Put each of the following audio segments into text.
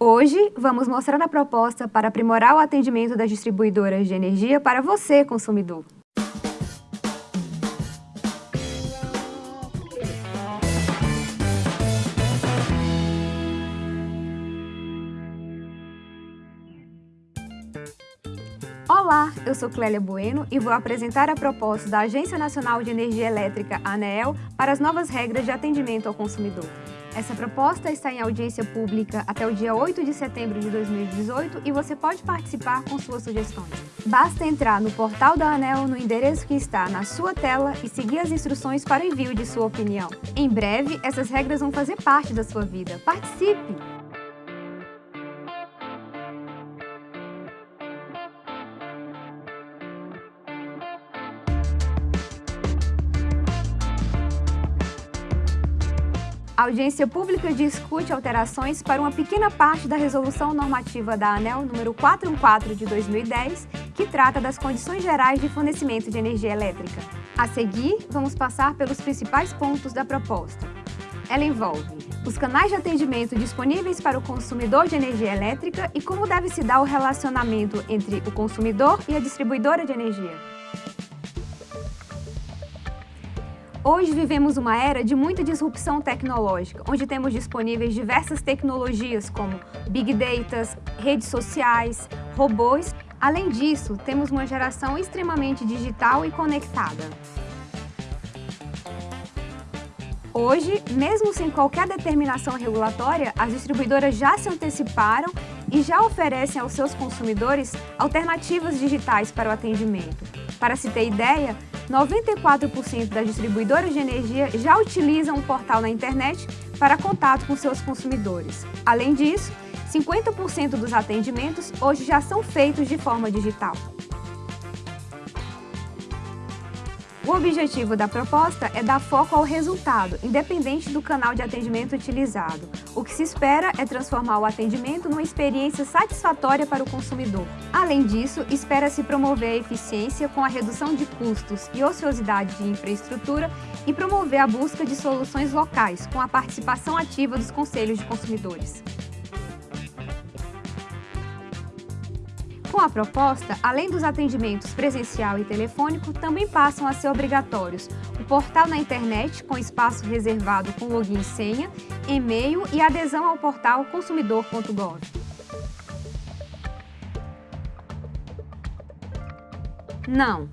Hoje, vamos mostrar a proposta para aprimorar o atendimento das distribuidoras de energia para você, consumidor. Olá, eu sou Clélia Bueno e vou apresentar a proposta da Agência Nacional de Energia Elétrica, ANEEL, para as novas regras de atendimento ao consumidor. Essa proposta está em audiência pública até o dia 8 de setembro de 2018 e você pode participar com suas sugestões. Basta entrar no portal da ANEL no endereço que está na sua tela e seguir as instruções para o envio de sua opinião. Em breve, essas regras vão fazer parte da sua vida. Participe! A audiência pública discute alterações para uma pequena parte da resolução normativa da ANEL número 414 de 2010, que trata das condições gerais de fornecimento de energia elétrica. A seguir, vamos passar pelos principais pontos da proposta. Ela envolve os canais de atendimento disponíveis para o consumidor de energia elétrica e como deve se dar o relacionamento entre o consumidor e a distribuidora de energia. Hoje vivemos uma era de muita disrupção tecnológica, onde temos disponíveis diversas tecnologias como Big Data, redes sociais, robôs. Além disso, temos uma geração extremamente digital e conectada. Hoje, mesmo sem qualquer determinação regulatória, as distribuidoras já se anteciparam e já oferecem aos seus consumidores alternativas digitais para o atendimento. Para se ter ideia, 94% das distribuidoras de energia já utilizam o portal na internet para contato com seus consumidores. Além disso, 50% dos atendimentos hoje já são feitos de forma digital. O objetivo da proposta é dar foco ao resultado, independente do canal de atendimento utilizado. O que se espera é transformar o atendimento numa experiência satisfatória para o consumidor. Além disso, espera-se promover a eficiência com a redução de custos e ociosidade de infraestrutura e promover a busca de soluções locais, com a participação ativa dos conselhos de consumidores. Com a proposta, além dos atendimentos presencial e telefônico, também passam a ser obrigatórios o portal na internet, com espaço reservado com login e senha, e-mail e adesão ao portal consumidor.gov. Não,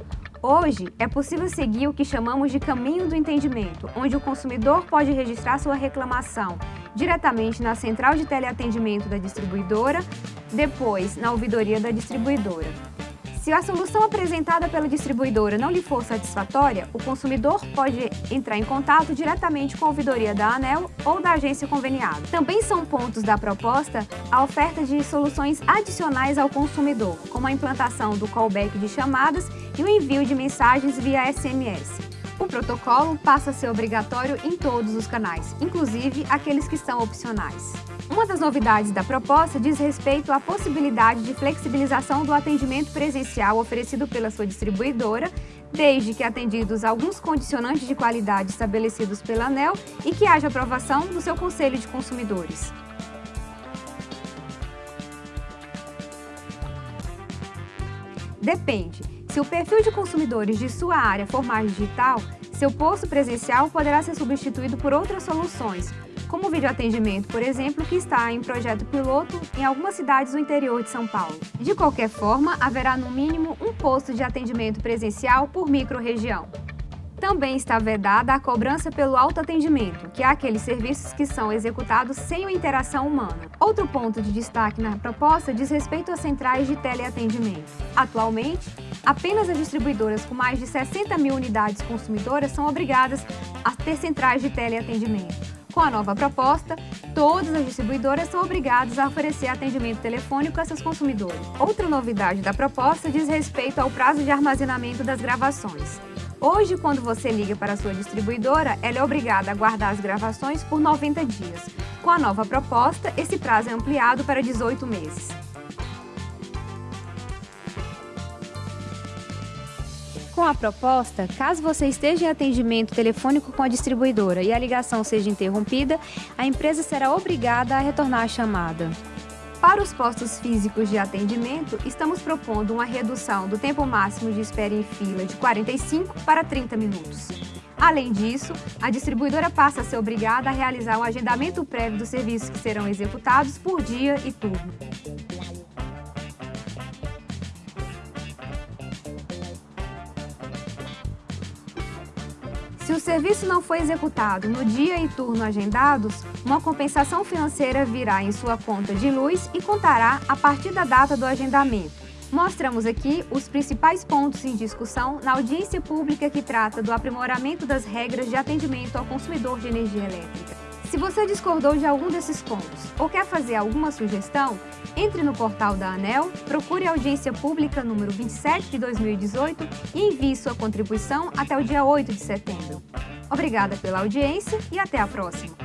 Hoje, é possível seguir o que chamamos de caminho do entendimento, onde o consumidor pode registrar sua reclamação diretamente na central de teleatendimento da distribuidora, depois na ouvidoria da distribuidora. Se a solução apresentada pela distribuidora não lhe for satisfatória, o consumidor pode entrar em contato diretamente com a ouvidoria da ANEL ou da agência conveniada. Também são pontos da proposta a oferta de soluções adicionais ao consumidor, como a implantação do callback de chamadas e o envio de mensagens via SMS. O protocolo passa a ser obrigatório em todos os canais, inclusive aqueles que são opcionais. Uma das novidades da proposta diz respeito à possibilidade de flexibilização do atendimento presencial oferecido pela sua distribuidora, desde que atendidos alguns condicionantes de qualidade estabelecidos pela ANEL e que haja aprovação do seu Conselho de Consumidores. Depende. Se o perfil de consumidores de sua área for mais digital, seu posto presencial poderá ser substituído por outras soluções, como o videoatendimento, por exemplo, que está em projeto piloto em algumas cidades do interior de São Paulo. De qualquer forma, haverá no mínimo um posto de atendimento presencial por microrregião. Também está vedada a cobrança pelo autoatendimento, que é aqueles serviços que são executados sem a interação humana. Outro ponto de destaque na proposta diz respeito às centrais de teleatendimento. Atualmente, apenas as distribuidoras com mais de 60 mil unidades consumidoras são obrigadas a ter centrais de teleatendimento. Com a nova proposta, todas as distribuidoras são obrigadas a oferecer atendimento telefônico a seus consumidores. Outra novidade da proposta diz respeito ao prazo de armazenamento das gravações. Hoje, quando você liga para a sua distribuidora, ela é obrigada a guardar as gravações por 90 dias. Com a nova proposta, esse prazo é ampliado para 18 meses. Com a proposta, caso você esteja em atendimento telefônico com a distribuidora e a ligação seja interrompida, a empresa será obrigada a retornar a chamada. Para os postos físicos de atendimento, estamos propondo uma redução do tempo máximo de espera em fila de 45 para 30 minutos. Além disso, a distribuidora passa a ser obrigada a realizar um agendamento prévio dos serviços que serão executados por dia e turno. Se o serviço não foi executado no dia e turno agendados, uma compensação financeira virá em sua conta de luz e contará a partir da data do agendamento. Mostramos aqui os principais pontos em discussão na audiência pública que trata do aprimoramento das regras de atendimento ao consumidor de energia elétrica. Se você discordou de algum desses pontos ou quer fazer alguma sugestão, entre no portal da ANEL, procure a audiência pública número 27 de 2018 e envie sua contribuição até o dia 8 de setembro. Obrigada pela audiência e até a próxima!